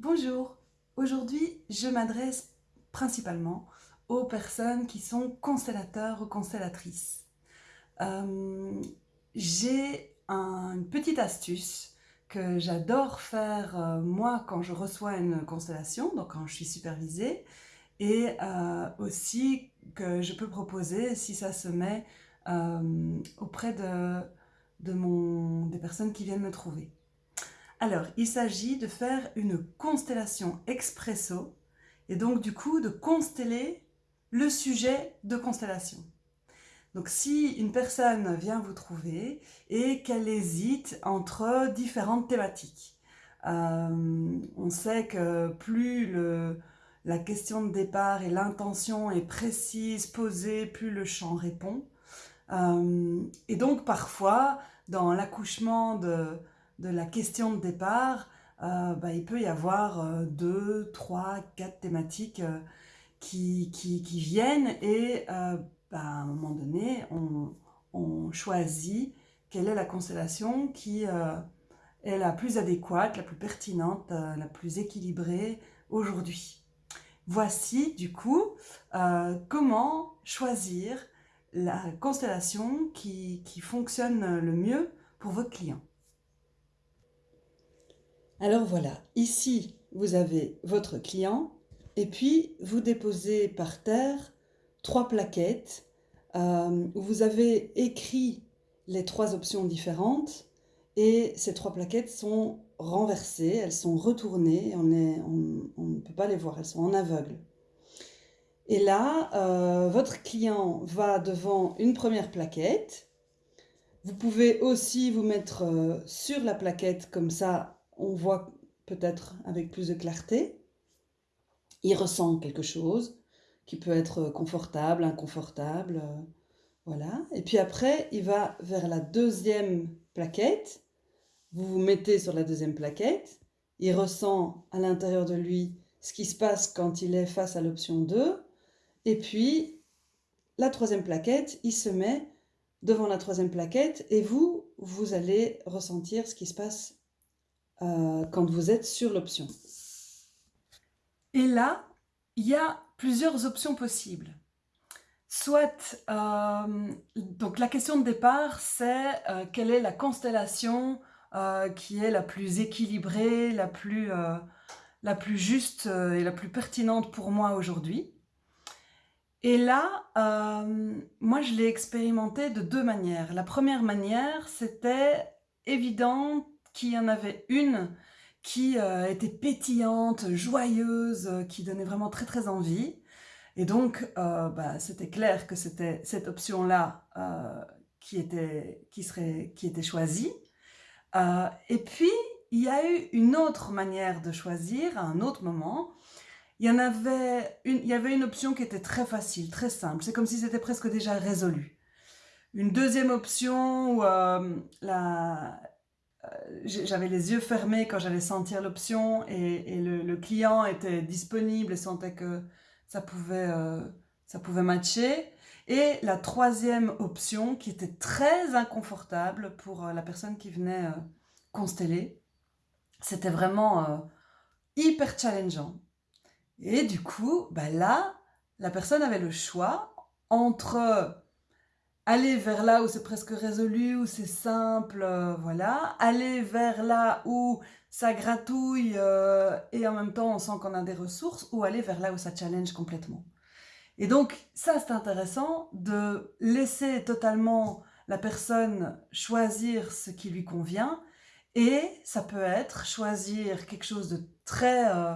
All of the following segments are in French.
Bonjour, aujourd'hui je m'adresse principalement aux personnes qui sont constellateurs ou constellatrices. Euh, j'ai une petite astuce que j'adore faire euh, moi quand je reçois une constellation, donc quand je suis supervisée, et euh, aussi que je peux proposer si ça se met auprès de, des personnes qui viennent me trouver. Alors, il s'agit de faire une constellation expresso et donc du coup de consteller le sujet de constellation. Donc si une personne vient vous trouver et qu'elle hésite entre différentes thématiques, euh, on sait que plus la question de départ et l'intention est précise, posée, plus le champ répond. Euh, et donc parfois, dans l'accouchement de, de la question de départ, euh, bah, il peut y avoir euh, deux, trois, quatre thématiques euh, qui, viennent et bah, à un moment donné, on, choisit quelle est la constellation qui est la plus adéquate, la plus pertinente, la plus équilibrée aujourd'hui. Voici du coup comment choisir la constellation qui, qui fonctionne le mieux pour votre client. Alors voilà, ici vous avez votre client et puis vous déposez par terre trois plaquettes euh, où vous avez écrit les trois options différentes et ces trois plaquettes sont renversées, elles sont retournées, on, ne peut pas les voir, elles sont en aveugle. Et là, euh, votre client va devant une première plaquette. Vous pouvez aussi vous mettre euh, sur la plaquette, comme ça on voit peut-être avec plus de clarté. Il ressent quelque chose qui peut être confortable, inconfortable, euh, voilà. Et puis après, il va vers la deuxième plaquette. Vous vous mettez sur la deuxième plaquette. Il ressent à l'intérieur de lui ce qui se passe quand il est face à l'option 2. Et puis, la troisième plaquette, il se met devant la troisième plaquette et vous, vous allez ressentir ce qui se passe euh, quand vous êtes sur l'option. Et là, il y a plusieurs options possibles. Soit, euh, donc la question de départ, c'est euh, quelle est la constellation qui est la plus équilibrée, la plus, la plus juste et la plus pertinente pour moi aujourd'hui. Et là, moi je l'ai expérimenté de deux manières. La première manière, c'était évident qu'il y en avait une qui euh, était pétillante, joyeuse, euh, qui donnait vraiment très très envie. Et donc, euh, bah, c'était clair que c'était cette option-là qui, était, qui, qui était choisie. et puis, il y a eu une autre manière de choisir à un autre moment. Il y, en avait une, il y avait une option qui était très facile, très simple. C'est comme si c'était presque déjà résolu. Une deuxième option où la, j'avais les yeux fermés quand j'allais sentir l'option et, le, client était disponible et sentait que ça pouvait, euh, ça pouvait matcher. Et la troisième option qui était très inconfortable pour euh, la personne qui venait consteller, c'était vraiment hyper challengeant. Et du coup, bah là, la personne avait le choix entre aller vers là où c'est presque résolu, où c'est simple, euh, voilà. Aller vers là où ça gratouille euh, et en même temps on sent qu'on a des ressources, ou aller vers là où ça challenge complètement. Et donc ça c'est intéressant de laisser totalement la personne choisir ce qui lui convient, et ça peut être choisir quelque chose de très... Euh,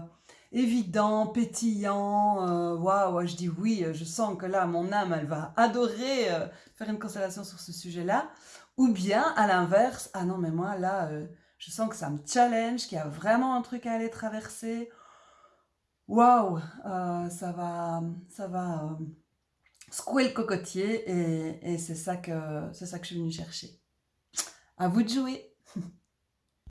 évident, pétillant, euh, waouh, je dis oui, je sens que là, mon âme, elle va adorer euh, faire une constellation sur ce sujet-là, ou bien, à l'inverse, ah non, mais moi, là, euh, je sens que ça me challenge, qu'il y a vraiment un truc à aller traverser, waouh, ça va, ça va secouer le cocotier, et, et c'est ça, que, ça que je suis venue chercher. À vous de jouer